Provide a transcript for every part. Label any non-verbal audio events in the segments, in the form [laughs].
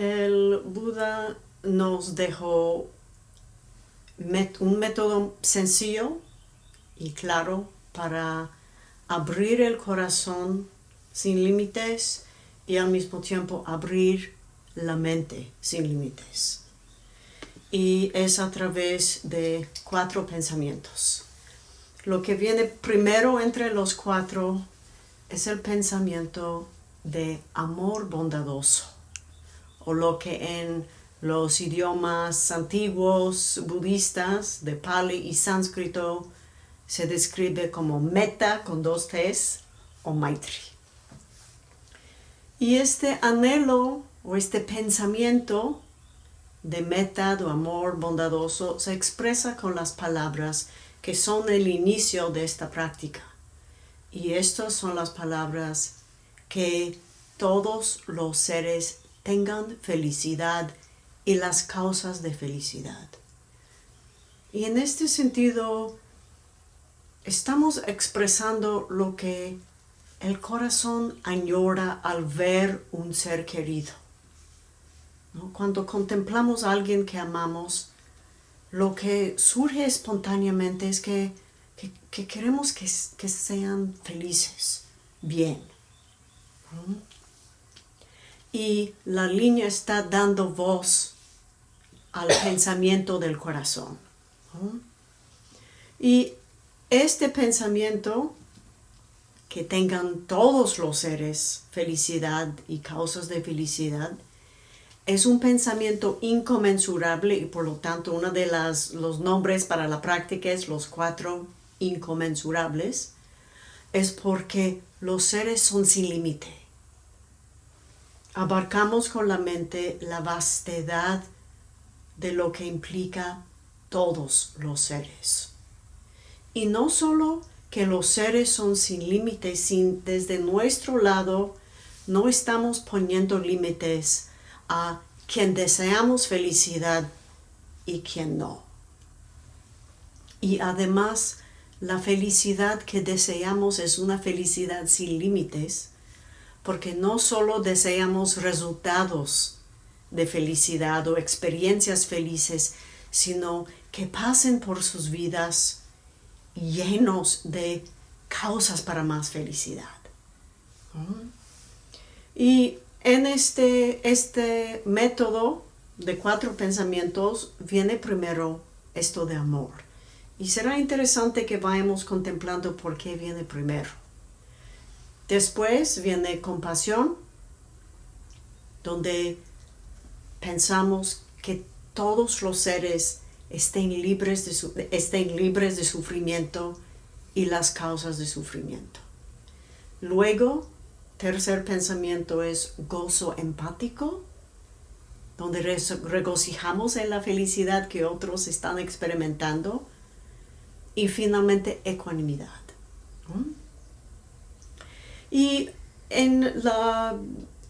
El Buda nos dejó un método sencillo y claro para abrir el corazón sin límites y al mismo tiempo abrir la mente sin límites. Y es a través de cuatro pensamientos. Lo que viene primero entre los cuatro es el pensamiento de amor bondadoso, o lo que en los idiomas antiguos budistas de Pali y sánscrito se describe como meta con dos T's o maitri. Y este anhelo o este pensamiento de meta, de amor bondadoso, se expresa con las palabras que son el inicio de esta práctica. Y estas son las palabras que todos los seres tengan felicidad y las causas de felicidad. Y en este sentido, estamos expresando lo que el corazón añora al ver un ser querido. Cuando contemplamos a alguien que amamos, lo que surge espontáneamente es que, queremos que, sean felices, bien. Y la línea está dando voz al pensamiento del corazón. Y este pensamiento, que tengan todos los seres felicidad y causas de felicidad, es un pensamiento inconmensurable y por lo tanto uno de los nombres para la práctica es los cuatro inconmensurables, es porque los seres son sin límite. Abarcamos con la mente la vastedad de lo que implica todos los seres. Y no solo que los seres son sin límites, sin, desde nuestro lado no estamos poniendo límites a quien deseamos felicidad y quien no. Y además, la felicidad que deseamos es una felicidad sin límites, porque no solo deseamos resultados de felicidad o experiencias felices, sino que pasen por sus vidas llenos de causas para más felicidad. Y en este, este método de cuatro pensamientos viene primero esto de amor. Y será interesante que vayamos contemplando por qué viene primero. Después viene compasión, donde pensamos que todos los seres estén libres de, estén libres de sufrimiento y las causas de sufrimiento. Luego tercer pensamiento es gozo empático, donde regocijamos en la felicidad que otros están experimentando. Y finalmente, ecuanimidad. Y en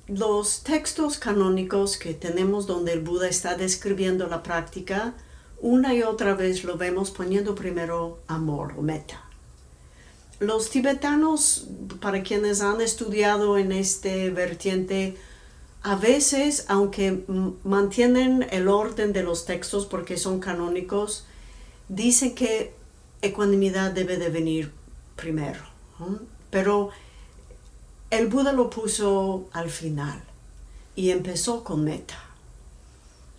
los textos canónicos que tenemos donde el Buda está describiendo la práctica, una y otra vez lo vemos poniendo primero amor o meta. Los tibetanos, para quienes han estudiado en este vertiente, a veces, aunque mantienen el orden de los textos porque son canónicos, dicen que ecuanimidad debe de venir primero. Pero el Buda lo puso al final y empezó con meta.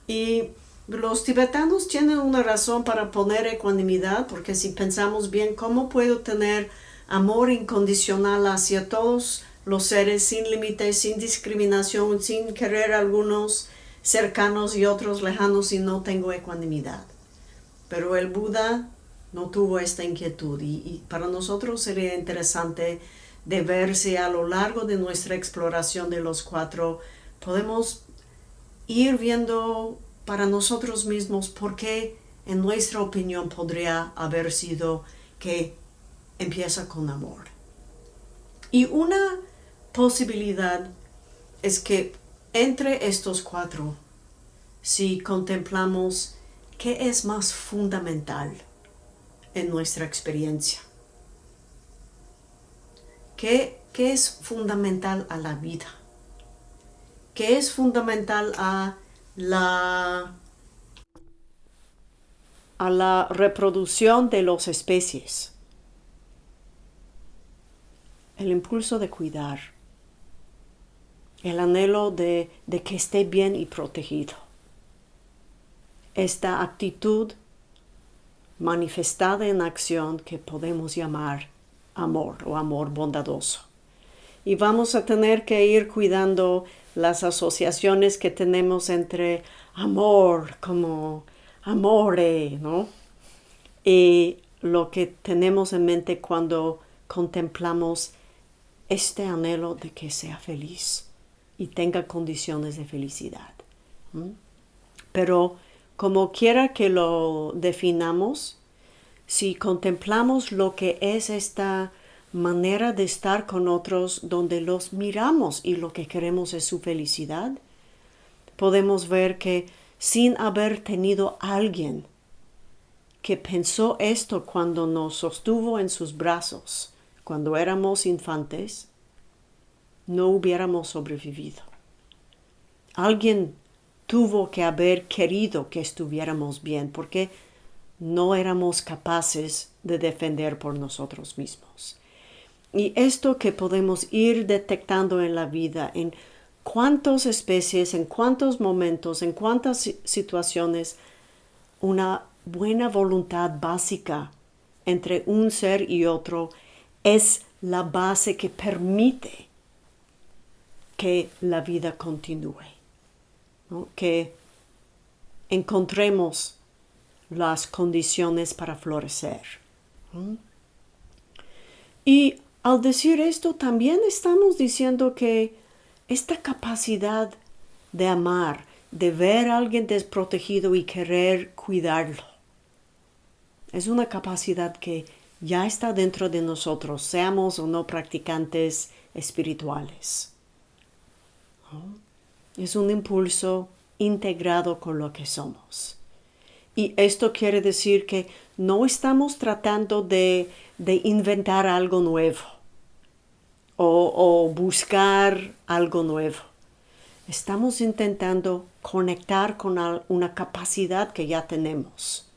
Y los tibetanos tienen una razón para poner ecuanimidad, porque si pensamos bien, ¿cómo puedo tener amor incondicional hacia todos los seres sin límites, sin discriminación, sin querer algunos cercanos y otros lejanos y no tengo ecuanimidad. Pero el Buda no tuvo esta inquietud y, para nosotros sería interesante de ver si a lo largo de nuestra exploración de los cuatro podemos ir viendo para nosotros mismos por qué en nuestra opinión podría haber sido que empieza con amor. Y una posibilidad es que entre estos cuatro, si contemplamos qué es más fundamental en nuestra experiencia, qué, qué es fundamental a la vida que es fundamental a la, a la reproducción de las especies. El impulso de cuidar, el anhelo de, de que esté bien y protegido. Esta actitud manifestada en acción que podemos llamar amor o amor bondadoso. Y vamos a tener que ir cuidando las asociaciones que tenemos entre amor como amore, ¿no? Y lo que tenemos en mente cuando contemplamos este anhelo de que sea feliz y tenga condiciones de felicidad. Pero como quiera que lo definamos, si contemplamos lo que es esta manera de estar con otros donde los miramos y lo que queremos es su felicidad, podemos ver que sin haber tenido alguien que pensó esto cuando nos sostuvo en sus brazos, cuando éramos infantes, no hubiéramos sobrevivido. Alguien tuvo que haber querido que estuviéramos bien porque no éramos capaces de defender por nosotros mismos. Y esto que podemos ir detectando en la vida, en cuántas especies, en cuántos momentos, en cuántas situaciones, una buena voluntad básica entre un ser y otro es la base que permite que la vida continúe, que encontremos las condiciones para florecer. Y al decir esto, también estamos diciendo que esta capacidad de amar, de ver a alguien desprotegido y querer cuidarlo, es una capacidad que ya está dentro de nosotros, seamos o no practicantes espirituales. Es un impulso integrado con lo que somos. Y esto quiere decir que no estamos tratando de, inventar algo nuevo o, buscar algo nuevo. Estamos intentando conectar con una capacidad que ya tenemos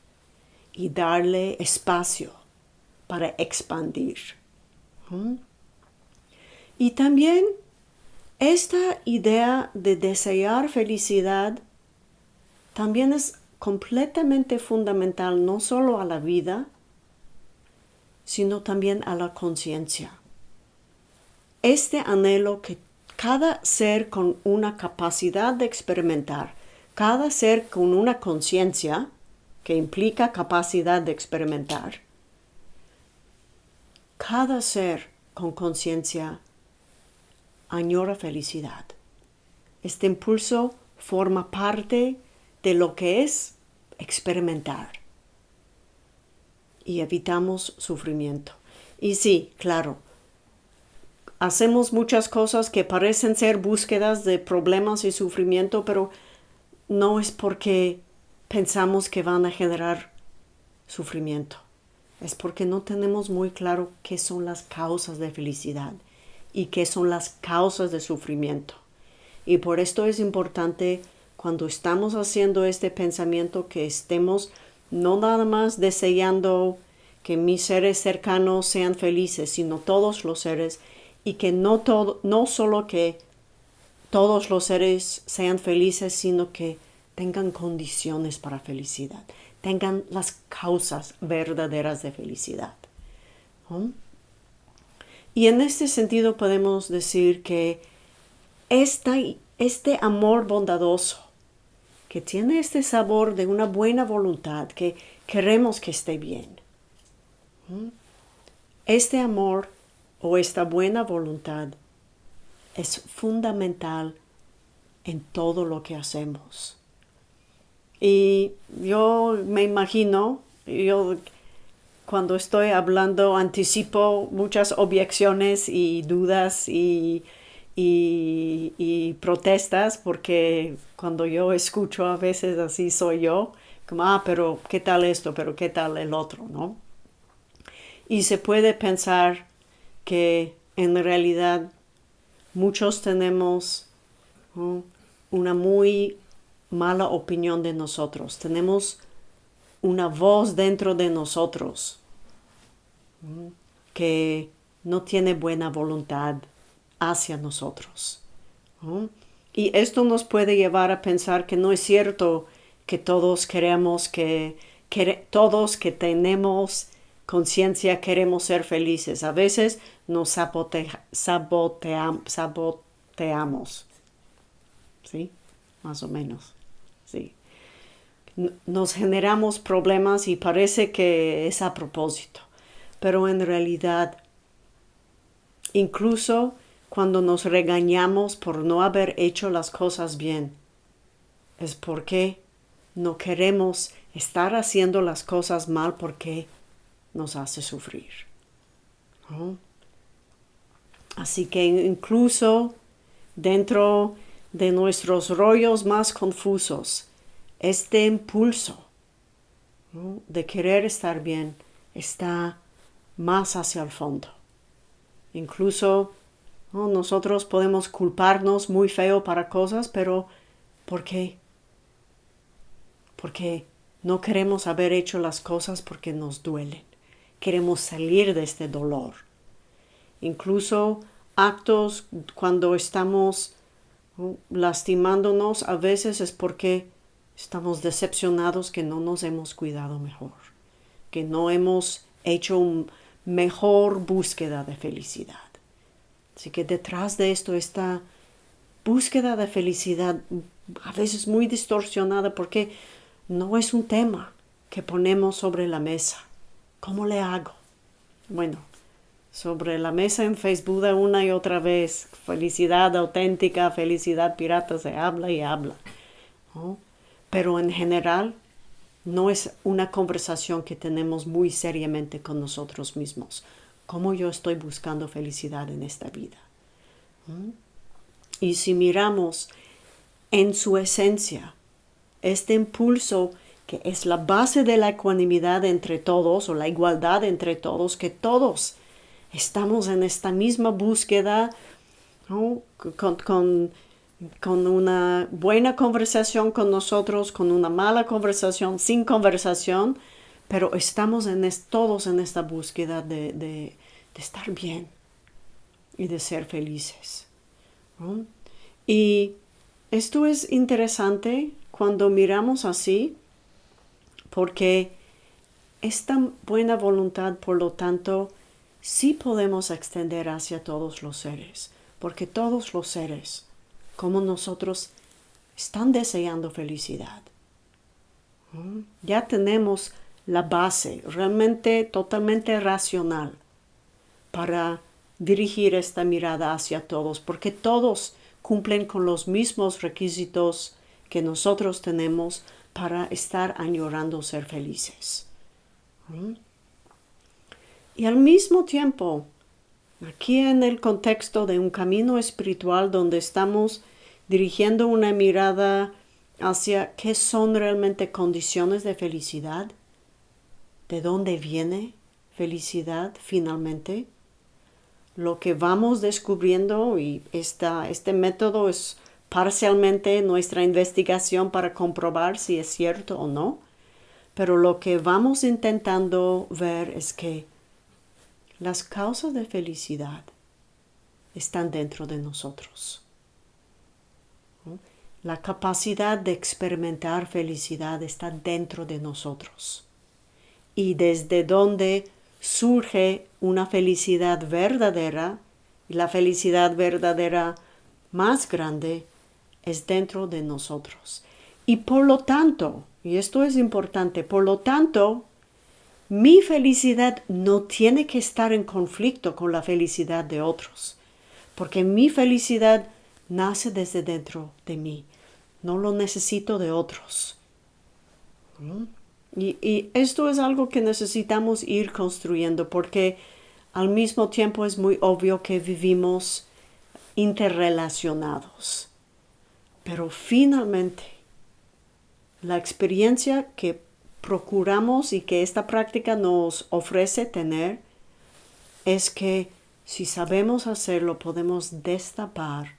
y darle espacio para expandir. ¿Mm? Y también esta idea de desear felicidad también es completamente fundamental no solo a la vida, sino también a la conciencia. Este anhelo que cada ser con una capacidad de experimentar, cada ser con una conciencia, que implica capacidad de experimentar, cada ser con conciencia añora felicidad. Este impulso forma parte de lo que es experimentar y evitamos sufrimiento. Y sí, claro, hacemos muchas cosas que parecen ser búsquedas de problemas y sufrimiento, pero no es porque pensamos que van a generar sufrimiento. Es porque no tenemos muy claro qué son las causas de felicidad y qué son las causas de sufrimiento. Y por esto es importante cuando estamos haciendo este pensamiento que estemos no nada más deseando que mis seres cercanos sean felices, sino todos los seres y que no todo, no solo que todos los seres sean felices, sino que tengan condiciones para felicidad, tengan las causas verdaderas de felicidad. Y en este sentido podemos decir que este amor bondadoso que tiene este sabor de una buena voluntad, que queremos que esté bien. ¿Mm? Este amor o esta buena voluntad es fundamental en todo lo que hacemos. Y yo me imagino, yo cuando estoy hablando anticipo muchas objeciones y dudas y y, protestas porque cuando yo escucho a veces así soy yo, como, ah, pero ¿qué tal esto? Pero ¿qué tal el otro? ¿no? Y se puede pensar que en realidad muchos tenemos una muy mala opinión de nosotros. Tenemos una voz dentro de nosotros que no tiene buena voluntad hacia nosotros. Y esto nos puede llevar a pensar que no es cierto que todos queremos que, todos que tenemos conciencia queremos ser felices. A veces nos saboteamos. ¿Sí? Más o menos. Sí. Nos generamos problemas y parece que es a propósito. Pero en realidad, incluso cuando nos regañamos por no haber hecho las cosas bien, es porque no queremos estar haciendo las cosas mal porque nos hace sufrir. Así que incluso dentro de nuestros rollos más confusos, este impulso de querer estar bien está más hacia el fondo. Incluso nosotros podemos culparnos muy feo para cosas, pero ¿por qué? Porque no queremos haber hecho las cosas porque nos duelen. Queremos salir de este dolor. Incluso actos cuando estamos lastimándonos a veces es porque estamos decepcionados que no nos hemos cuidado mejor, que no hemos hecho una mejor búsqueda de felicidad. Así que detrás de esto está búsqueda de felicidad a veces muy distorsionada porque no es un tema que ponemos sobre la mesa. ¿Cómo le hago? Bueno, sobre la mesa en Facebook una y otra vez, felicidad auténtica, felicidad pirata, se habla y habla. Pero en general no es una conversación que tenemos muy seriamente con nosotros mismos cómo yo estoy buscando felicidad en esta vida. ¿Mm? Y si miramos en su esencia este impulso que es la base de la ecuanimidad entre todos o la igualdad entre todos, que todos estamos en esta misma búsqueda con, con, una buena conversación con nosotros, con una mala conversación, sin conversación, pero estamos en todos en esta búsqueda de, estar bien y de ser felices. Y esto es interesante cuando miramos así, porque esta buena voluntad, por lo tanto, sí podemos extender hacia todos los seres, porque todos los seres, como nosotros, están deseando felicidad. Ya tenemos la base realmente totalmente racional para dirigir esta mirada hacia todos, porque todos cumplen con los mismos requisitos que nosotros tenemos para estar añorando ser felices. ¿Mm? Y al mismo tiempo, aquí en el contexto de un camino espiritual donde estamos dirigiendo una mirada hacia qué son realmente condiciones de felicidad, de dónde viene felicidad finalmente, lo que vamos descubriendo y este método es parcialmente nuestra investigación para comprobar si es cierto o no, pero lo que vamos intentando ver es que las causas de felicidad están dentro de nosotros. La capacidad de experimentar felicidad está dentro de nosotros y desde donde surge una felicidad verdadera, y la felicidad verdadera más grande es dentro de nosotros. Y por lo tanto, y esto es importante, por lo tanto, mi felicidad no tiene que estar en conflicto con la felicidad de otros, porque mi felicidad nace desde dentro de mí, no lo necesito de otros. ¿Mm? Y, esto es algo que necesitamos ir construyendo porque al mismo tiempo es muy obvio que vivimos interrelacionados. Pero finalmente, la experiencia que procuramos y que esta práctica nos ofrece tener es que si sabemos hacerlo podemos destapar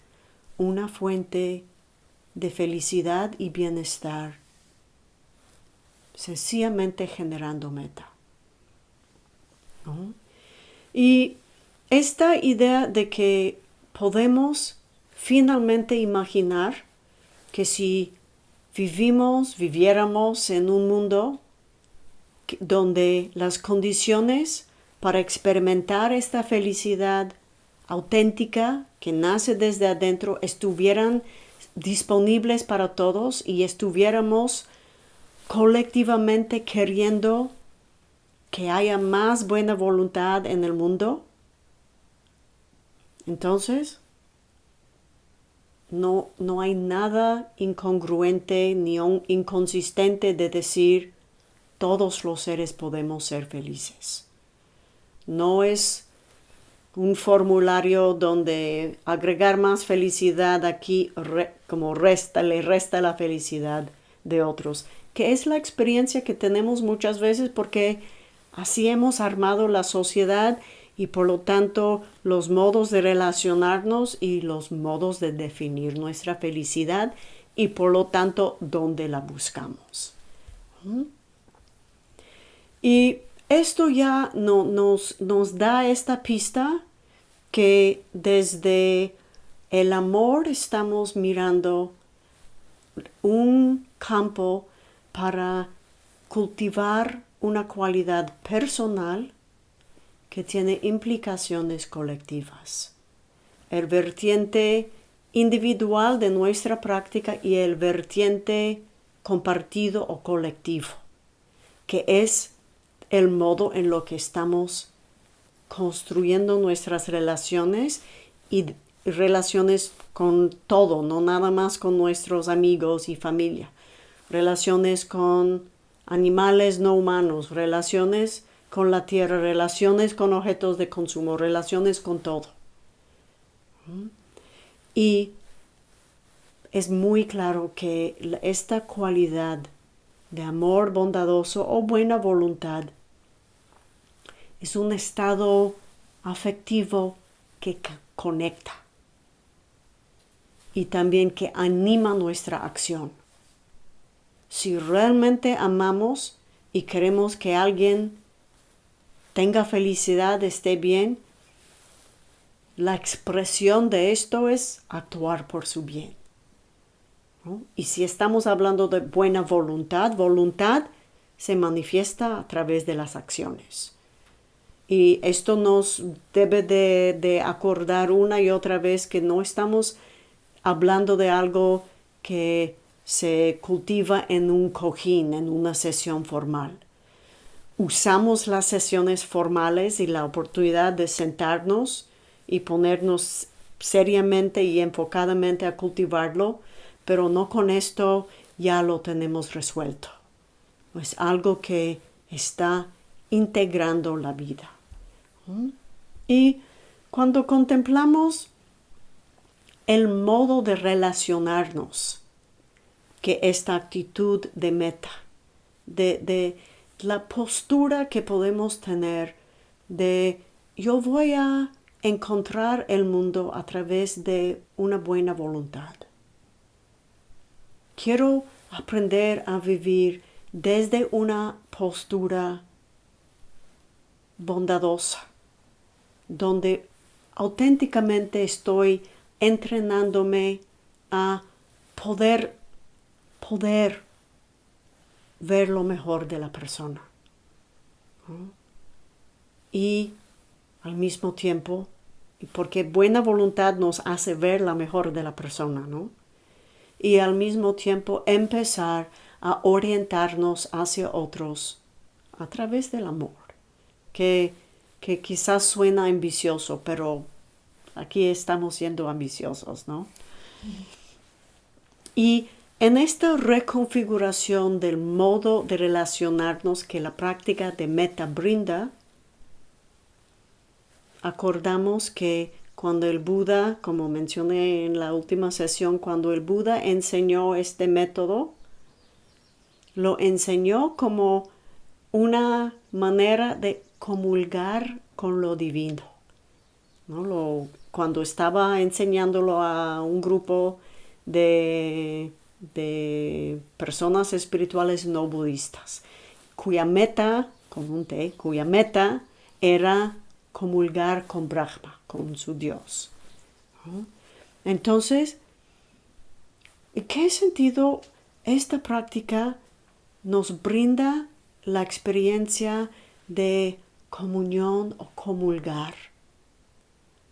una fuente de felicidad y bienestar, sencillamente generando meta. Y esta idea de que podemos finalmente imaginar que si vivimos, viviéramos en un mundo donde las condiciones para experimentar esta felicidad auténtica que nace desde adentro estuvieran disponibles para todos y estuviéramos colectivamente queriendo que haya más buena voluntad en el mundo, entonces no, no hay nada incongruente ni inconsistente de decir todos los seres podemos ser felices. No es un formulario donde agregar más felicidad aquí como resta, le resta la felicidad de otros, que es la experiencia que tenemos muchas veces porque así hemos armado la sociedad y por lo tanto los modos de relacionarnos y los modos de definir nuestra felicidad y por lo tanto dónde la buscamos. ¿Mm? Y esto ya no, nos, nos da esta pista que desde el amor estamos mirando un campo para cultivar una cualidad personal que tiene implicaciones colectivas. El vertiente individual de nuestra práctica y el vertiente compartido o colectivo, que es el modo en lo que estamos construyendo nuestras relaciones y relaciones con todo, no nada más con nuestros amigos y familia, relaciones con animales no humanos, relaciones con la tierra, relaciones con objetos de consumo, relaciones con todo. Y es muy claro que esta cualidad de amor bondadoso o buena voluntad es un estado afectivo que conecta y también que anima nuestra acción. Si realmente amamos y queremos que alguien tenga felicidad, esté bien, la expresión de esto es actuar por su bien. Y si estamos hablando de buena voluntad, voluntad se manifiesta a través de las acciones. Y esto nos debe de, acordar una y otra vez que no estamos hablando de algo que se cultiva en un cojín, en una sesión formal. Usamos las sesiones formales y la oportunidad de sentarnos y ponernos seriamente y enfocadamente a cultivarlo, pero no con esto ya lo tenemos resuelto. Es algo que está integrando la vida. Y cuando contemplamos el modo de relacionarnos que esta actitud de meta, de, de la postura que podemos tener de yo voy a encontrar el mundo a través de una buena voluntad. Quiero aprender a vivir desde una postura bondadosa, donde auténticamente estoy entrenándome a poder, poder ver lo mejor de la persona. Y al mismo tiempo, porque buena voluntad nos hace ver la mejor de la persona, ¿no? Y al mismo tiempo empezar a orientarnos hacia otros a través del amor, que que quizás suena ambicioso, pero aquí estamos siendo ambiciosos, ¿no? Y en esta reconfiguración del modo de relacionarnos que la práctica de meta brinda, acordamos que cuando el Buda, como mencioné en la última sesión, cuando el Buda enseñó este método, lo enseñó como una manera de comulgar con lo divino. ¿no? Lo cuando estaba enseñándolo a un grupo de, de personas espirituales no budistas, cuya meta, cuya meta era comulgar con Brahma, con su Dios. Entonces, ¿en qué sentido esta práctica nos brinda la experiencia de comunión o comulgar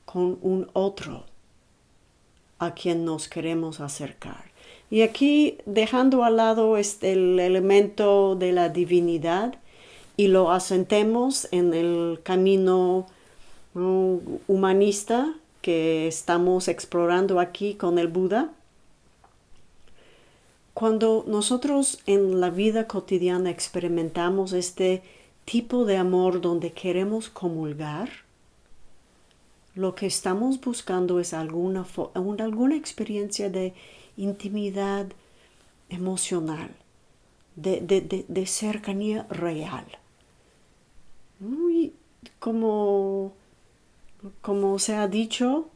con un otro a quien nos queremos acercar. Y aquí dejando al lado este, el elemento de la divinidad y lo asentemos en el camino humanista que estamos explorando aquí con el Buda, cuando nosotros en la vida cotidiana experimentamos este tipo de amor donde queremos comulgar, lo que estamos buscando es alguna, alguna experiencia de intimidad emocional, de, cercanía real. como, como se ha dicho,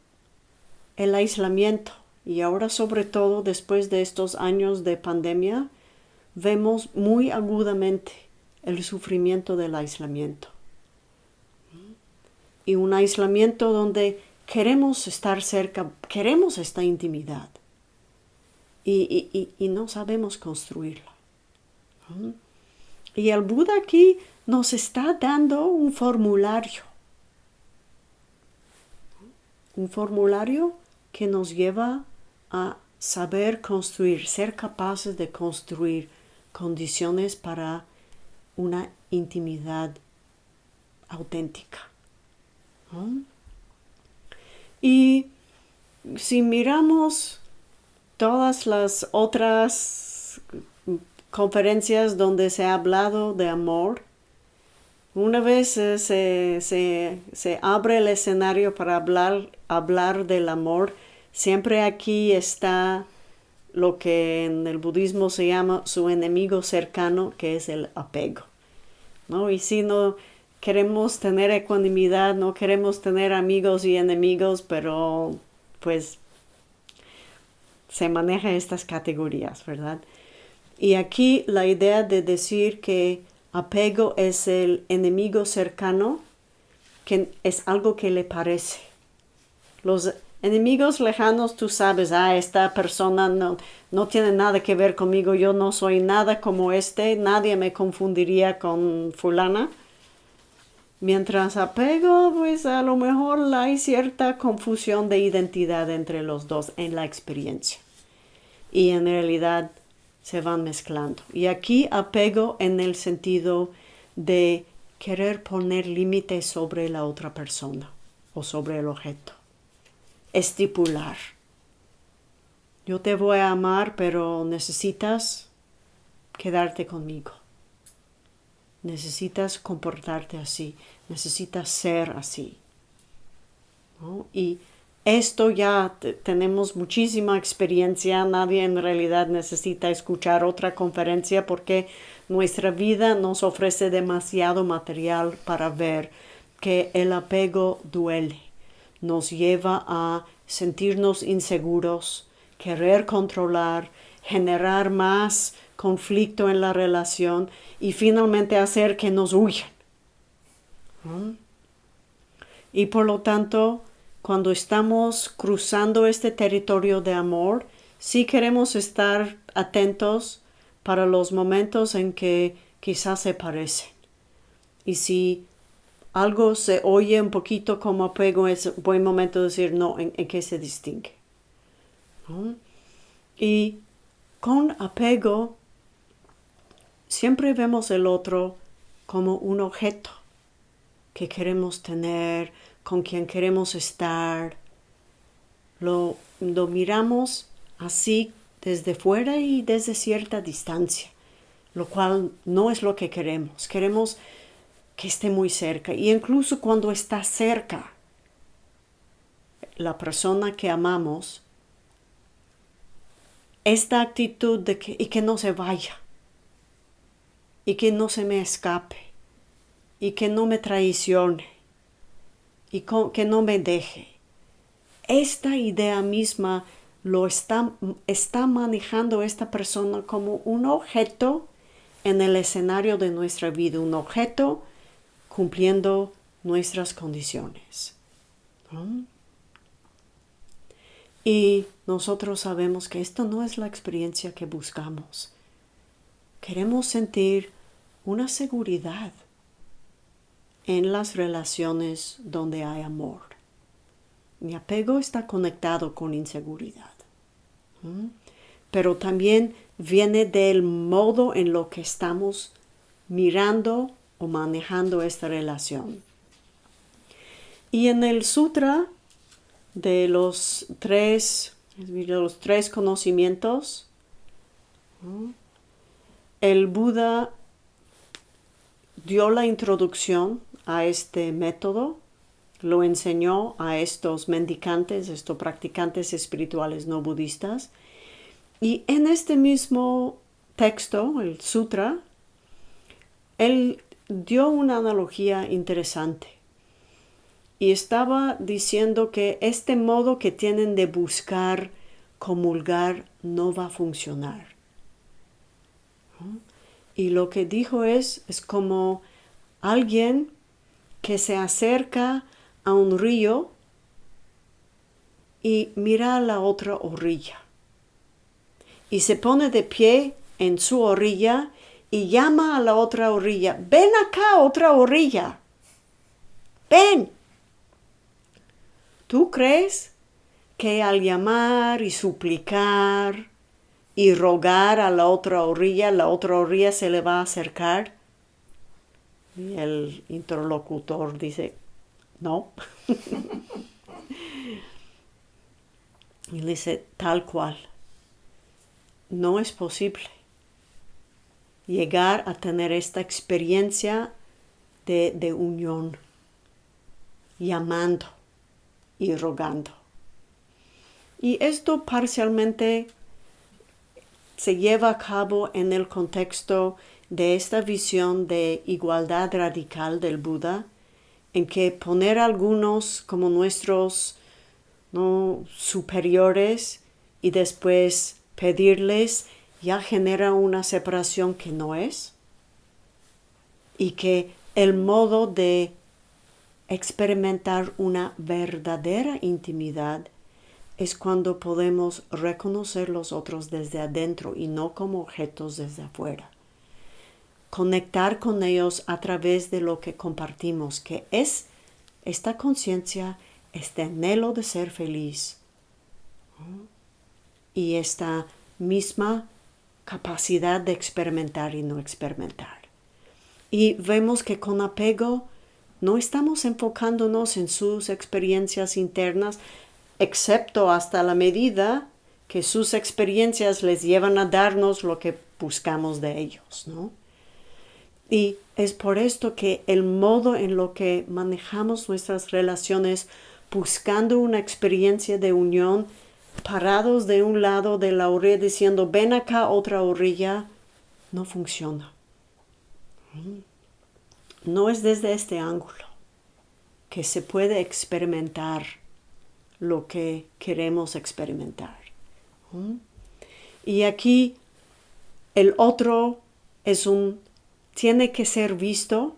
el aislamiento y ahora sobre todo después de estos años de pandemia, vemos muy agudamente el sufrimiento del aislamiento. Y un aislamiento donde queremos estar cerca, queremos esta intimidad y, no sabemos construirla. Y el Buda aquí nos está dando un formulario. Un formulario que nos lleva a saber construir, ser capaces de construir condiciones para una intimidad auténtica. Y si miramos todas las otras conferencias donde se ha hablado de amor, una vez eh, se, abre el escenario para hablar, hablar del amor, Siempre aquí está lo que en el budismo se llama su enemigo cercano, que es el apego. ¿no? Y si no queremos tener ecuanimidad, no queremos tener amigos y enemigos, pero pues se maneja estas categorías, ¿verdad? Y aquí la idea de decir que apego es el enemigo cercano, que es algo que le parece. Los Enemigos lejanos, tú sabes, ah, esta persona no, no tiene nada que ver conmigo, yo no soy nada como este, nadie me confundiría con fulana. Mientras apego, pues a lo mejor hay cierta confusión de identidad entre los dos en la experiencia. Y en realidad se van mezclando. Y aquí apego en el sentido de querer poner límites sobre la otra persona o sobre el objeto estipular. Yo te voy a amar, pero necesitas quedarte conmigo. Necesitas comportarte así, necesitas ser así. Y esto ya tenemos muchísima experiencia, nadie en realidad necesita escuchar otra conferencia porque nuestra vida nos ofrece demasiado material para ver que el apego duele nos lleva a sentirnos inseguros, querer controlar, generar más conflicto en la relación y finalmente hacer que nos huyan. Y por lo tanto, cuando estamos cruzando este territorio de amor, sí queremos estar atentos para los momentos en que quizás se parecen. Y si algo se oye un poquito como apego, es buen momento de decir no, en, qué se distingue. Y con apego siempre vemos el otro como un objeto que queremos tener, con quien queremos estar. Lo, miramos así desde fuera y desde cierta distancia, lo cual no es lo que queremos. Queremos que esté muy cerca. Y incluso cuando está cerca, la persona que amamos, esta actitud de que, y que no se vaya, y que no se me escape, y que no me traicione, y que no me deje. esta idea misma lo está, está manejando esta persona como un objeto en el escenario de nuestra vida, un objeto cumpliendo nuestras condiciones. Y nosotros sabemos que esto no es la experiencia que buscamos. Queremos sentir una seguridad en las relaciones donde hay amor. Mi apego está conectado con inseguridad. Pero también viene del modo en lo que estamos mirando o manejando esta relación. Y en el sutra de los tres, los tres conocimientos, el Buda dio la introducción a este método, lo enseñó a estos mendicantes, estos practicantes espirituales no budistas, y en este mismo texto, el sutra, él dio una analogía interesante y estaba diciendo que este modo que tienen de buscar comulgar no va a funcionar. Y lo que dijo es, es como alguien que se acerca a un río y mira a la otra orilla. Y se pone de pie en su orilla y llama a la otra orilla, ven acá, otra orilla, ven. ¿Tú crees que al llamar y suplicar y rogar a la otra orilla, la otra orilla se le va a acercar? Y el interlocutor dice, no. [laughs] y le dice, tal cual, no es posible llegar a tener esta experiencia de, de unión, llamando y rogando. Y esto parcialmente se lleva a cabo en el contexto de esta visión de igualdad radical del Buda, en que poner a algunos como nuestros ¿no? superiores y después pedirles ya genera una separación que no es y que el modo de experimentar una verdadera intimidad es cuando podemos reconocer los otros desde adentro y no como objetos desde afuera. Conectar con ellos a través de lo que compartimos, que es esta conciencia, este anhelo de ser feliz y esta misma capacidad de experimentar y no experimentar. Y vemos que con apego no estamos enfocándonos en sus experiencias internas, excepto hasta la medida que sus experiencias les llevan a darnos lo que buscamos de ellos, ¿no? Y es por esto que el modo en lo que manejamos nuestras relaciones buscando una experiencia de unión, parados de un lado de la orilla diciendo ven acá otra orilla, no funciona. No es desde este ángulo que se puede experimentar lo que queremos experimentar. Y aquí el otro es un, tiene que ser visto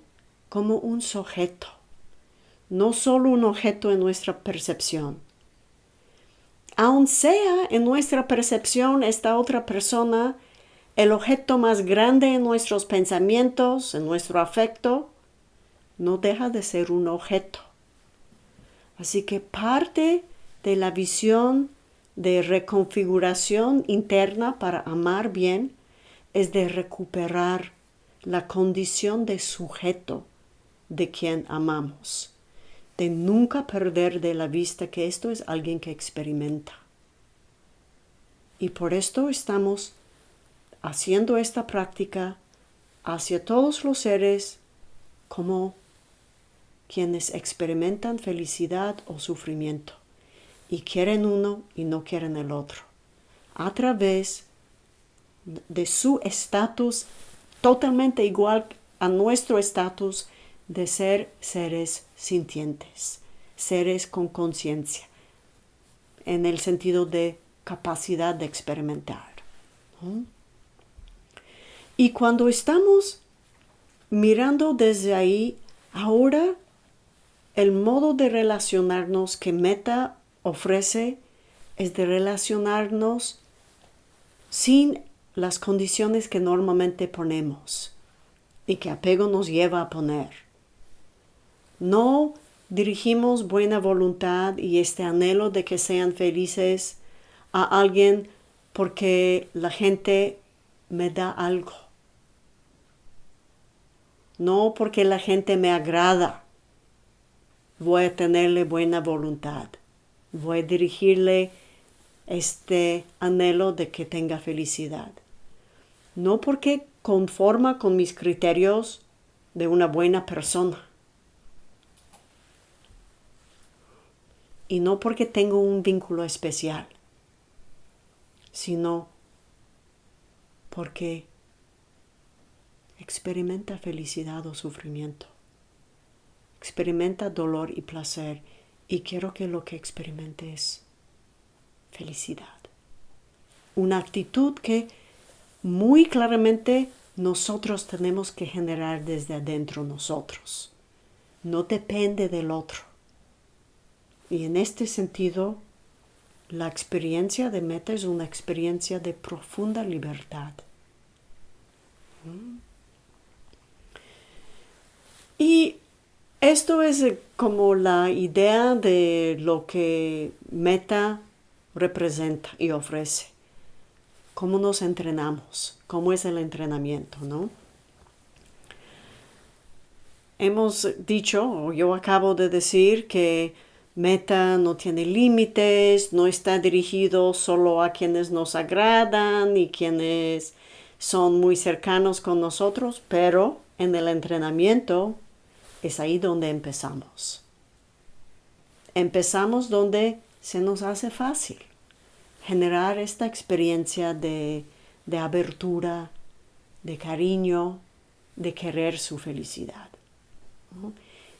como un sujeto, no solo un objeto en nuestra percepción. Aun sea en nuestra percepción esta otra persona el objeto más grande en nuestros pensamientos, en nuestro afecto, no deja de ser un objeto. Así que parte de la visión de reconfiguración interna para amar bien es de recuperar la condición de sujeto de quien amamos, de nunca perder de la vista que esto es alguien que experimenta. Y por esto estamos haciendo esta práctica hacia todos los seres como quienes experimentan felicidad o sufrimiento y quieren uno y no quieren el otro, a través de su estatus totalmente igual a nuestro estatus de ser seres sintientes, seres con conciencia, en el sentido de capacidad de experimentar. Y cuando estamos mirando desde ahí, ahora el modo de relacionarnos que Meta ofrece es de relacionarnos sin las condiciones que normalmente ponemos y que apego nos lleva a poner. No dirigimos buena voluntad y este anhelo de que sean felices a alguien porque la gente me da algo. No porque la gente me agrada. Voy a tenerle buena voluntad. Voy a dirigirle este anhelo de que tenga felicidad. No porque conforma con mis criterios de una buena persona. Y no porque tengo un vínculo especial, sino porque experimenta felicidad o sufrimiento. Experimenta dolor y placer y quiero que lo que experimente es felicidad. Una actitud que muy claramente nosotros tenemos que generar desde adentro nosotros. No depende del otro. Y en este sentido, la experiencia de meta es una experiencia de profunda libertad. Y esto es como la idea de lo que meta representa y ofrece. Cómo nos entrenamos, cómo es el entrenamiento, ¿no? Hemos dicho, o yo acabo de decir, que Meta no tiene límites, no está dirigido solo a quienes nos agradan y quienes son muy cercanos con nosotros, pero en el entrenamiento es ahí donde empezamos. Empezamos donde se nos hace fácil generar esta experiencia de, abertura, de cariño, de querer su felicidad.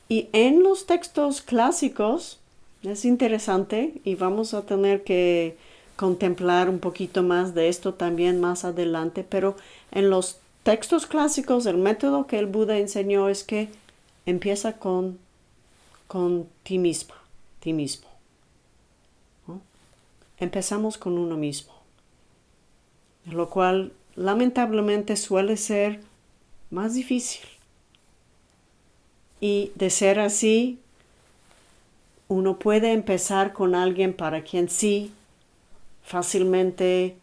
Y en los textos clásicos es interesante y vamos a tener que contemplar un poquito más de esto también más adelante, pero en los textos clásicos el método que el Buda enseñó es que empieza con, con ti misma, ti mismo empezamos con uno mismo, lo cual lamentablemente suele ser más difícil. Y de ser así, uno puede empezar con alguien para quien sí fácilmente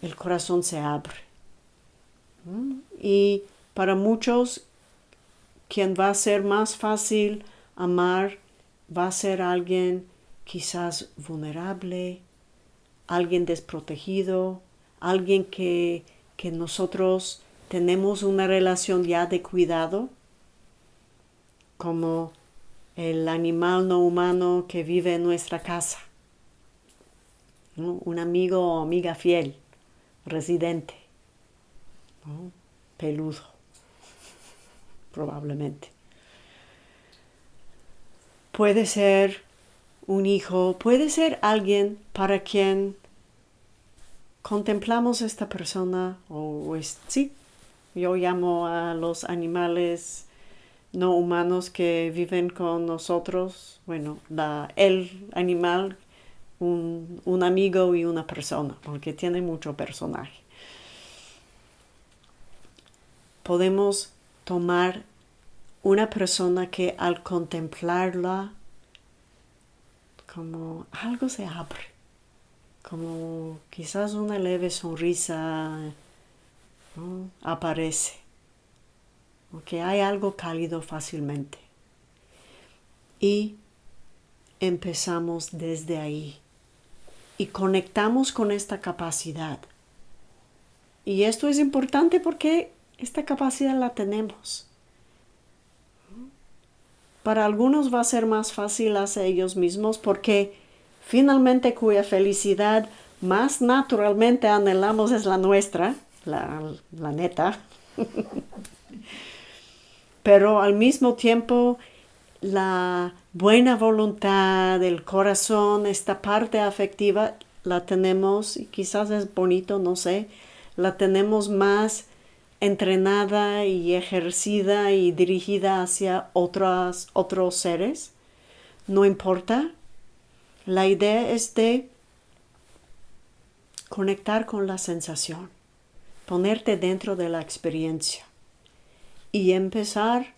el corazón se abre. Y para muchos, quien va a ser más fácil amar va a ser alguien quizás vulnerable, alguien desprotegido, alguien que, que nosotros tenemos una relación ya de cuidado, como el animal no humano que vive en nuestra casa, un amigo o amiga fiel, residente, peludo, probablemente. Puede ser un hijo, puede ser alguien para quien contemplamos esta persona, o es, sí, yo llamo a los animales no humanos que viven con nosotros, bueno, el animal, un, un amigo y una persona, porque tiene mucho personaje. Podemos tomar una persona que al contemplarla como algo se abre como quizás una leve sonrisa aparece, o que hay algo cálido fácilmente. Y empezamos desde ahí y conectamos con esta capacidad. Y esto es importante porque esta capacidad la tenemos. Para algunos va a ser más fácil hacer ellos mismos porque finalmente cuya felicidad más naturalmente anhelamos es la nuestra, la, neta. [laughs] Pero al mismo tiempo la buena voluntad, el corazón, esta parte afectiva, la tenemos, y quizás es bonito, no sé, la tenemos más entrenada y ejercida y dirigida hacia otros, otros seres. No importa. La idea es de conectar con la sensación, ponerte dentro de la experiencia y empezar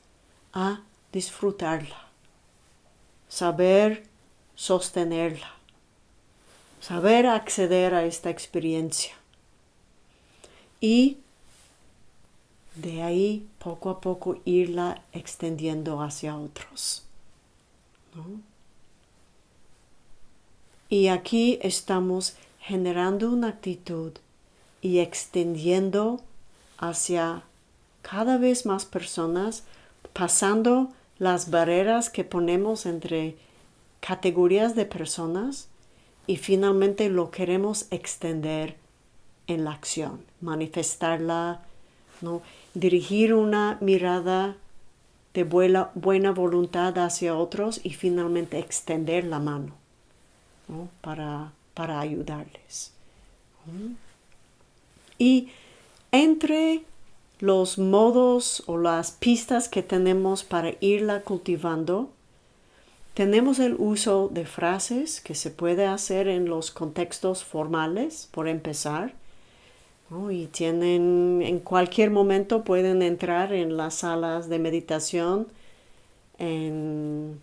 a disfrutarla, saber sostenerla, saber acceder a esta experiencia y de ahí poco a poco irla extendiendo hacia otros. Y aquí estamos generando una actitud y extendiendo hacia cada vez más personas, pasando las barreras que ponemos entre categorías de personas y finalmente lo queremos extender en la acción, manifestarla, dirigir una mirada de buena, buena voluntad hacia otros y finalmente extender la mano para, para, ayudarles. Y entre los modos o las pistas que tenemos para irla cultivando, tenemos el uso de frases que se puede hacer en los contextos formales, por empezar, y tienen, en cualquier momento pueden entrar en las salas de meditación en,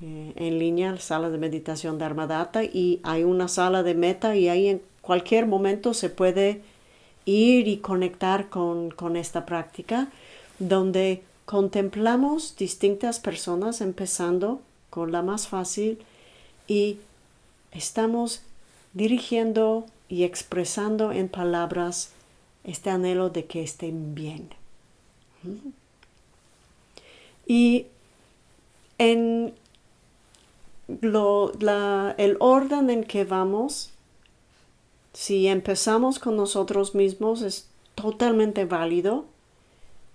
eh, en línea, salas de meditación de Armadata, y hay una sala de meta y ahí en cualquier momento se puede ir y conectar con, con esta práctica donde contemplamos distintas personas empezando con la más fácil y estamos dirigiendo y expresando en palabras este anhelo de que estén bien. Y en el orden en que vamos, si empezamos con nosotros mismos es totalmente válido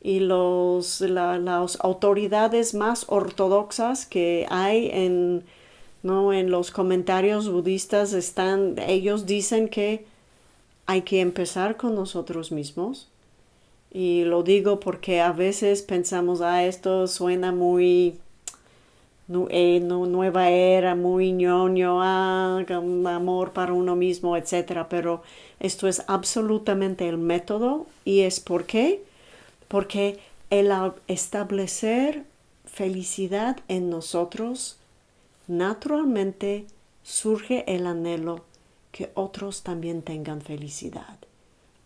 y los, las autoridades más ortodoxas que hay en ¿no? En los comentarios budistas están, ellos dicen que hay que empezar con nosotros mismos. Y lo digo porque a veces pensamos, ah, esto suena muy eh, nueva era, muy ñoño, ah, amor para uno mismo, etc. Pero esto es absolutamente el método y es por qué? Porque el establecer felicidad en nosotros naturalmente surge el anhelo que otros también tengan felicidad.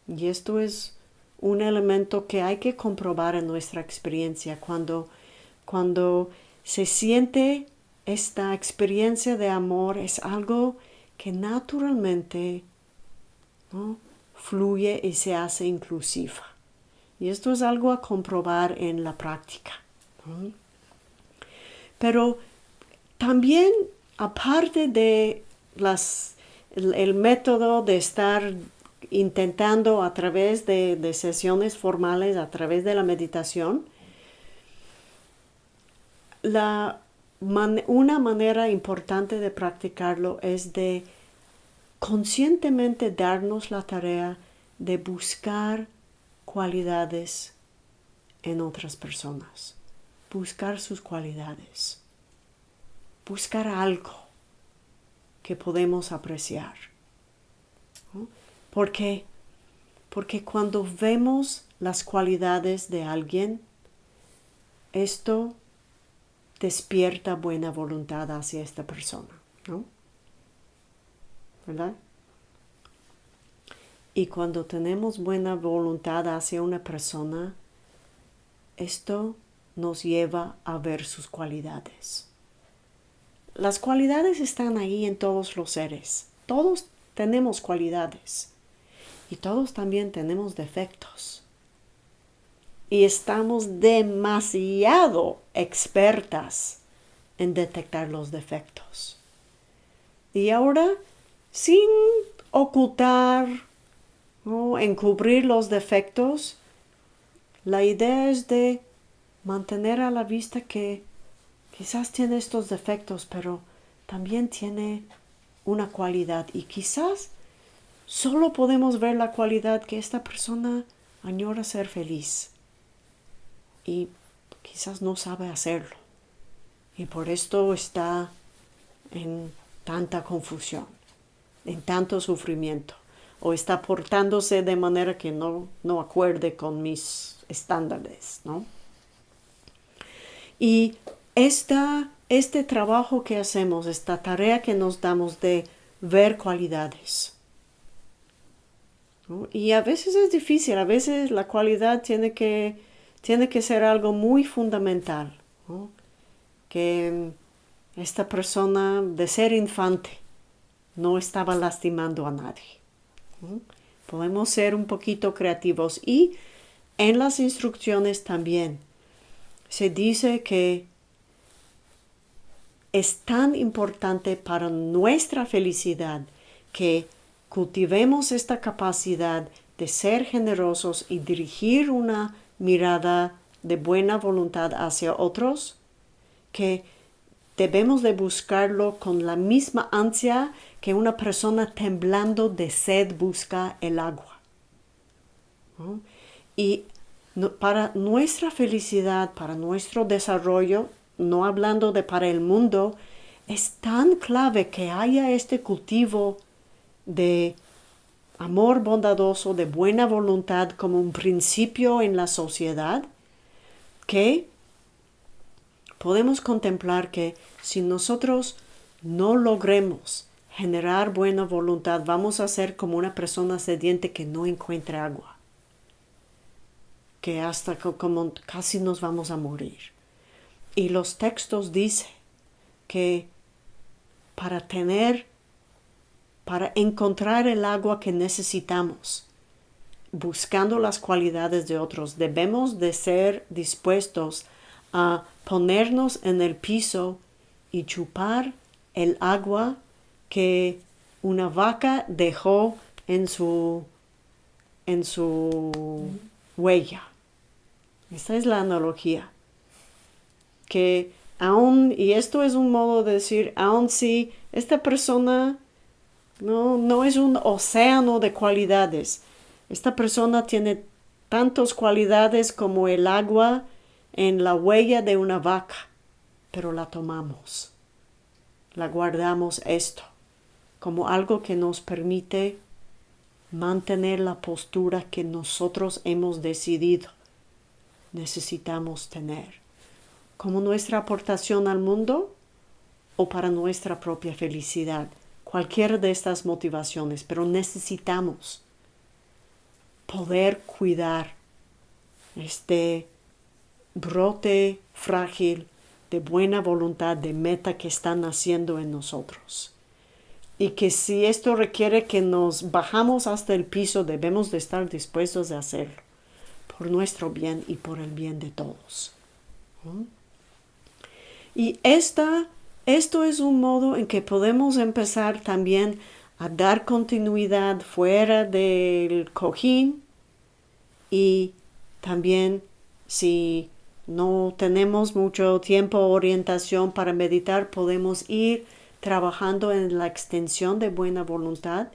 Y esto es un elemento que hay que comprobar en nuestra experiencia cuando, cuando se siente esta experiencia de amor es algo que naturalmente fluye y se hace inclusiva. Y esto es algo a comprobar en la práctica. Pero también, aparte de el, método de estar intentando a través de, sesiones formales, a través de la meditación, una manera importante de practicarlo es de conscientemente darnos la tarea de buscar cualidades en otras personas, buscar sus cualidades buscar algo que podemos apreciar. ¿Por qué? Porque cuando vemos las cualidades de alguien, esto despierta buena voluntad hacia esta persona, ¿no? ¿Verdad? Y cuando tenemos buena voluntad hacia una persona, esto nos lleva a ver sus cualidades. Las cualidades están ahí en todos los seres. Todos tenemos cualidades y todos también tenemos defectos. Y estamos demasiado expertas en detectar los defectos. Y ahora, sin ocultar o encubrir los defectos, la idea es de mantener a la vista que quizás tiene estos defectos, pero también tiene una cualidad. Y quizás solo podemos ver la cualidad que esta persona añora ser feliz. Y quizás no sabe hacerlo. Y por esto está en tanta confusión, en tanto sufrimiento. O está portándose de manera que no, no acuerde con mis estándares, ¿no? Y esta, este trabajo que hacemos, esta tarea que nos damos de ver cualidades, y a veces es difícil, a veces la cualidad tiene que, tiene que ser algo muy fundamental, que esta persona de ser infante no estaba lastimando a nadie. Podemos ser un poquito creativos. Y en las instrucciones también se dice que es tan importante para nuestra felicidad que cultivemos esta capacidad de ser generosos y dirigir una mirada de buena voluntad hacia otros, que debemos de buscarlo con la misma ansia que una persona temblando de sed busca el agua. Y para nuestra felicidad, para nuestro desarrollo, no hablando de para el mundo, es tan clave que haya este cultivo de amor bondadoso, de buena voluntad como un principio en la sociedad, que podemos contemplar que si nosotros no logremos generar buena voluntad, vamos a ser como una persona sediente que no encuentra agua, que hasta casi nos vamos a morir. Y los textos dicen que para tener para encontrar el agua que necesitamos, buscando las cualidades de otros. Debemos de ser dispuestos a ponernos en el piso y chupar el agua que una vaca dejó en su en su huella. Esta es la analogía. Que aún, y esto es un modo de decir, aun si esta persona no, no es un océano de cualidades. Esta persona tiene tantas cualidades como el agua en la huella de una vaca, pero la tomamos. La guardamos esto como algo que nos permite mantener la postura que nosotros hemos decidido necesitamos tener, como nuestra aportación al mundo o para nuestra propia felicidad cualquiera de estas motivaciones, pero necesitamos poder cuidar este brote frágil de buena voluntad, de meta que está naciendo en nosotros. Y que si esto requiere que nos bajamos hasta el piso, debemos de estar dispuestos a hacerlo, por nuestro bien y por el bien de todos. Y esta esto es un modo en que podemos empezar también a dar continuidad fuera del cojín y también si no tenemos mucho tiempo orientación para meditar, podemos ir trabajando en la extensión de buena voluntad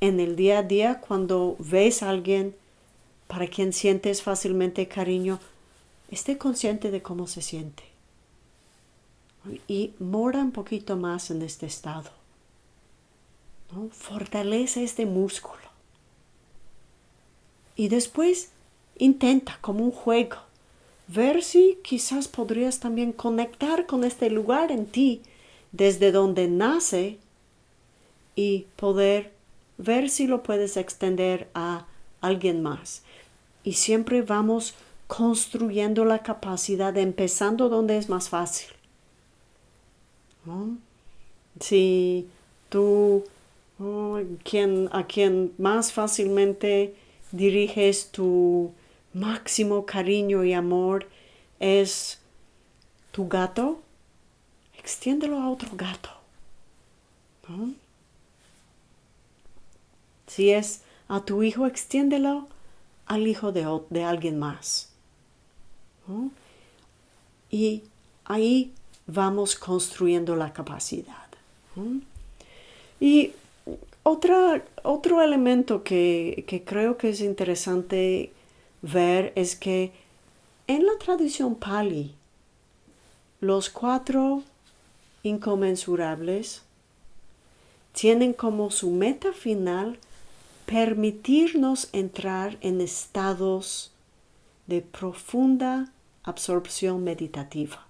en el día a día cuando ves a alguien para quien sientes fácilmente cariño, esté consciente de cómo se siente y mora un poquito más en este estado. Fortalece este músculo. Y después intenta como un juego ver si quizás podrías también conectar con este lugar en ti desde donde nace y poder ver si lo puedes extender a alguien más. Y siempre vamos construyendo la capacidad, empezando donde es más fácil. Si tú a quien más fácilmente diriges tu máximo cariño y amor es tu gato, extiéndelo a otro gato. Si es a tu hijo, extiéndelo al hijo de, de alguien más. Y ahí vamos construyendo la capacidad. Y otra, otro elemento que, que creo que es interesante ver es que en la tradición Pali, los cuatro inconmensurables tienen como su meta final permitirnos entrar en estados de profunda absorción meditativa.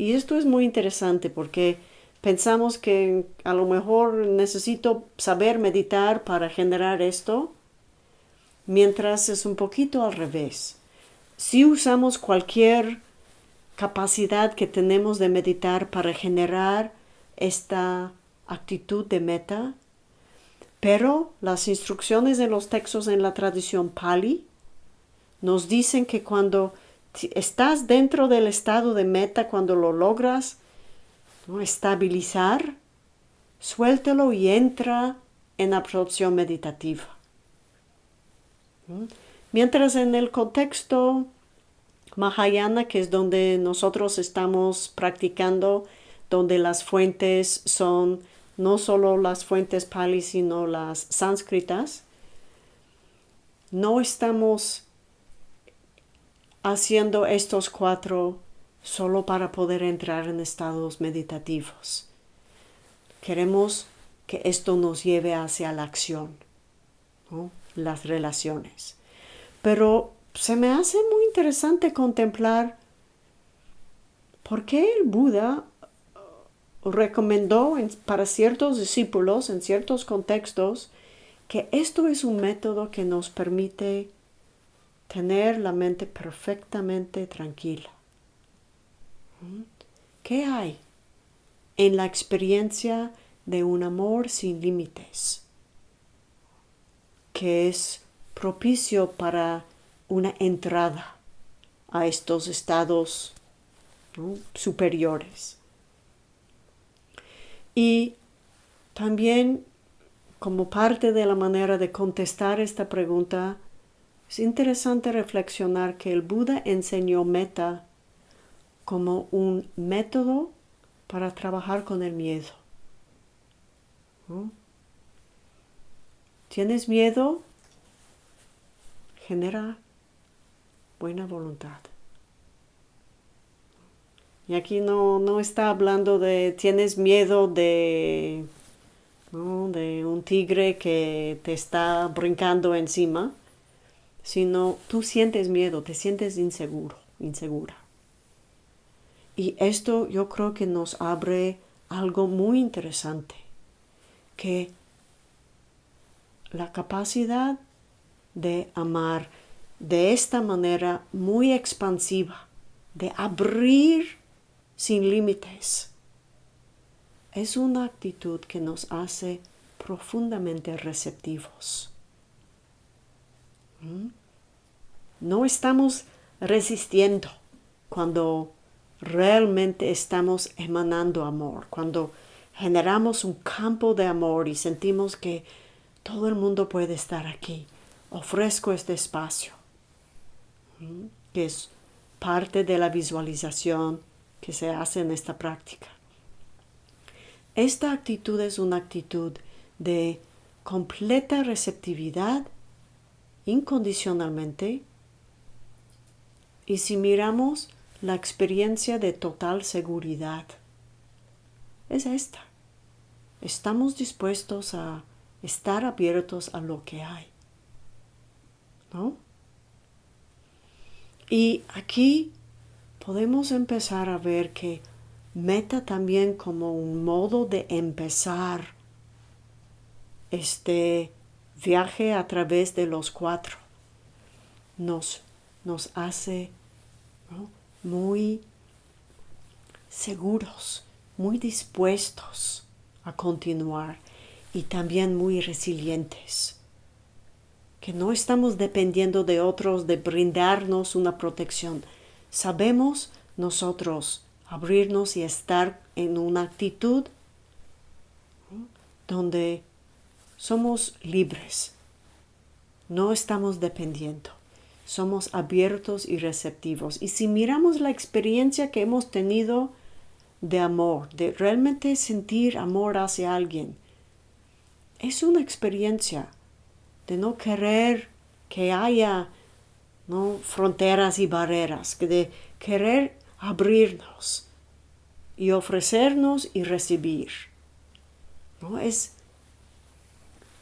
Y esto es muy interesante porque pensamos que a lo mejor necesito saber meditar para generar esto, mientras es un poquito al revés. Si usamos cualquier capacidad que tenemos de meditar para generar esta actitud de meta, pero las instrucciones de los textos en la tradición Pali nos dicen que cuando estás dentro del estado de meta, cuando lo logras estabilizar, suéltelo y entra en absorción meditativa. Mientras en el contexto Mahayana, que es donde nosotros estamos practicando, donde las fuentes son no solo las fuentes pali, sino las sánscritas, no estamos haciendo estos cuatro solo para poder entrar en estados meditativos. Queremos que esto nos lleve hacia la acción, las relaciones. Pero se me hace muy interesante contemplar por qué el Buda recomendó para ciertos discípulos en ciertos contextos que esto es un método que nos permite tener la mente perfectamente tranquila. ¿Mm? ¿Qué hay en la experiencia de un amor sin límites que es propicio para una entrada a estos estados superiores? Y también como parte de la manera de contestar esta pregunta, es interesante reflexionar que el Buda enseñó meta como un método para trabajar con el miedo. ¿Tienes miedo? Genera buena voluntad. Y aquí no, no está hablando de tienes miedo de, de un tigre que te está brincando encima, sino tú sientes miedo, te sientes inseguro, insegura. Y esto yo creo que nos abre algo muy interesante, que la capacidad de amar de esta manera muy expansiva, de abrir sin límites. Es una actitud que nos hace profundamente receptivos. No estamos resistiendo cuando realmente estamos emanando amor, cuando generamos un campo de amor y sentimos que todo el mundo puede estar aquí. Ofrezco este espacio, ¿Mm? que es parte de la visualización que se hace en esta práctica. Esta actitud es una actitud de completa receptividad incondicionalmente y si miramos la experiencia de total seguridad, es esta. Estamos dispuestos a estar abiertos a lo que hay. ¿No? Y aquí podemos empezar a ver que meta también como un modo de empezar este viaje a través de los cuatro. Nos, nos hace muy seguros, muy dispuestos a continuar y también muy resilientes. Que no estamos dependiendo de otros de brindarnos una protección, sabemos nosotros abrirnos y estar en una actitud donde somos libres, no estamos dependiendo, somos abiertos y receptivos. Y si miramos la experiencia que hemos tenido de amor, de realmente sentir amor hacia alguien, es una experiencia de no querer que haya ¿no? fronteras y barreras, de querer abrirnos y ofrecernos y recibir. ¿no? Es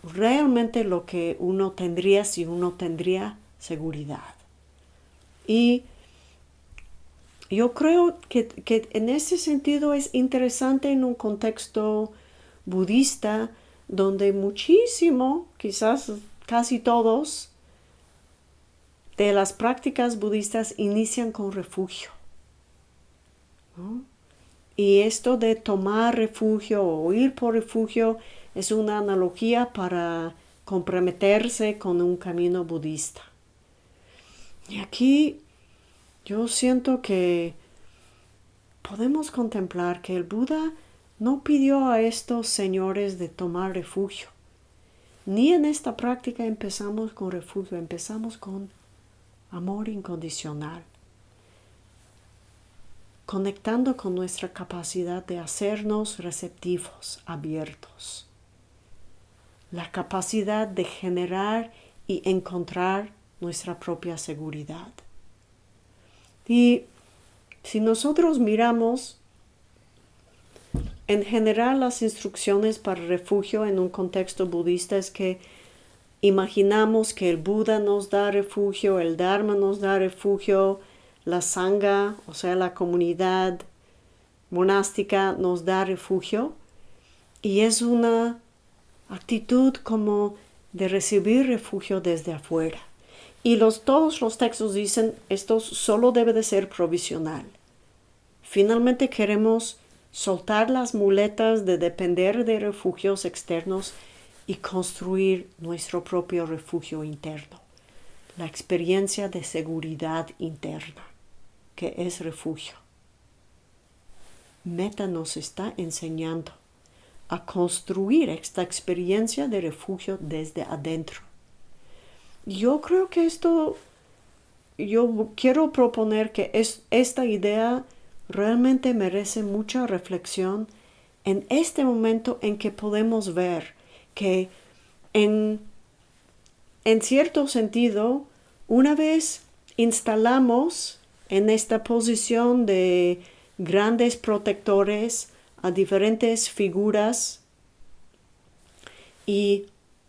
realmente lo que uno tendría si uno tendría seguridad. Y yo creo que, en ese sentido es interesante en un contexto budista donde muchísimo, quizás casi todos, de las prácticas budistas inician con refugio. Y esto de tomar refugio o ir por refugio es una analogía para comprometerse con un camino budista. Y aquí yo siento que podemos contemplar que el Buda no pidió a estos señores de tomar refugio. Ni en esta práctica empezamos con refugio, empezamos con amor incondicional, conectando con nuestra capacidad de hacernos receptivos, abiertos, la capacidad de generar y encontrar nuestra propia seguridad. Y si nosotros miramos en general las instrucciones para refugio en un contexto budista es que imaginamos que el Buda nos da refugio, el Dharma nos da refugio, la Sangha, o sea, la comunidad monástica nos da refugio y es una actitud como de recibir refugio desde afuera. Y los, todos los textos dicen esto solo debe de ser provisional. Finalmente queremos soltar las muletas de depender de refugios externos y construir nuestro propio refugio interno, la experiencia de seguridad interna, que es refugio. Meta nos está enseñando a construir esta experiencia de refugio desde adentro. Yo creo que esto, yo quiero proponer que es, esta idea realmente merece mucha reflexión en este momento en que podemos ver que en, en cierto sentido, una vez instalamos en esta posición de grandes protectores a diferentes figuras y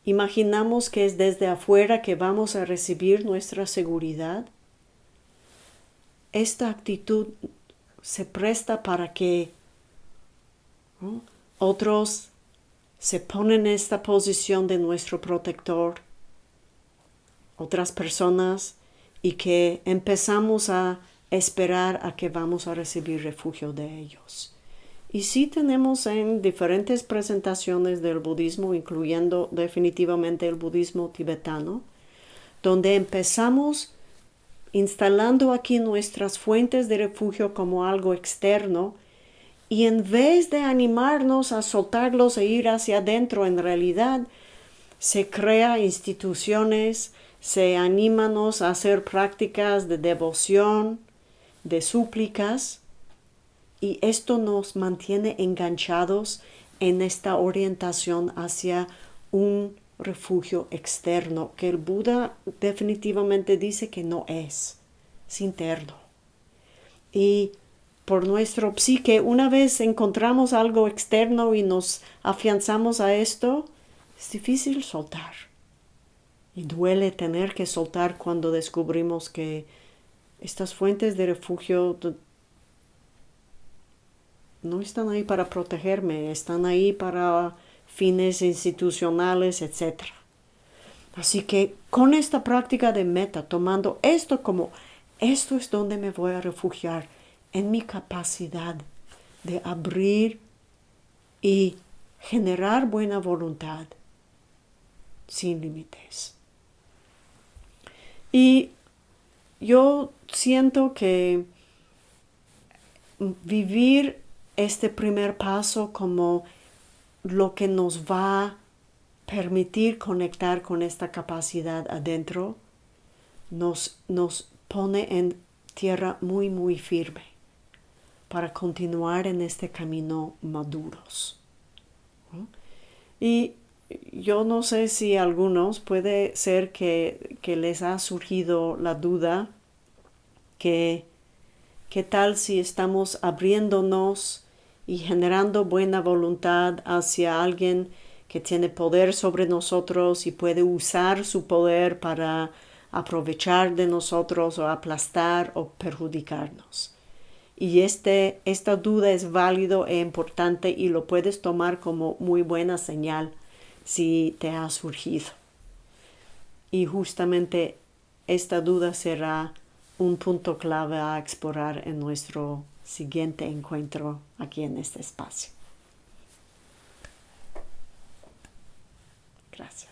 Imaginamos que es desde afuera que vamos a recibir nuestra seguridad. Esta actitud se presta para que otros se ponen en esta posición de nuestro protector, otras personas, y que empezamos a esperar a que vamos a recibir refugio de ellos. Y sí tenemos en diferentes presentaciones del budismo, incluyendo definitivamente el budismo tibetano, donde empezamos instalando aquí nuestras fuentes de refugio como algo externo y en vez de animarnos a soltarlos e ir hacia adentro, en realidad se crea instituciones, se anímanos a hacer prácticas de devoción, de súplicas, y esto nos mantiene enganchados en esta orientación hacia un refugio externo que el Buda definitivamente dice que no es, es interno. Y por nuestro psique, una vez encontramos algo externo y nos afianzamos a esto, es difícil soltar. Y duele tener que soltar cuando descubrimos que estas fuentes de refugio no están ahí para protegerme, están ahí para fines institucionales, etc. Así que con esta práctica de meta, tomando esto como esto es donde me voy a refugiar, en mi capacidad de abrir y generar buena voluntad sin límites. Y yo siento que vivir este primer paso como lo que nos va a permitir conectar con esta capacidad adentro, nos, nos pone en tierra muy, muy firme. para continuar en este camino maduros. Y yo no sé si algunos puede ser que, que les ha surgido la duda que qué tal si estamos abriéndonos y generando buena voluntad hacia alguien que tiene poder sobre nosotros y puede usar su poder para aprovechar de nosotros o aplastar o perjudicarnos. Y este, esta duda es válido e importante y lo puedes tomar como muy buena señal si te ha surgido. Y justamente esta duda será un punto clave a explorar en nuestro siguiente encuentro aquí en este espacio. Gracias.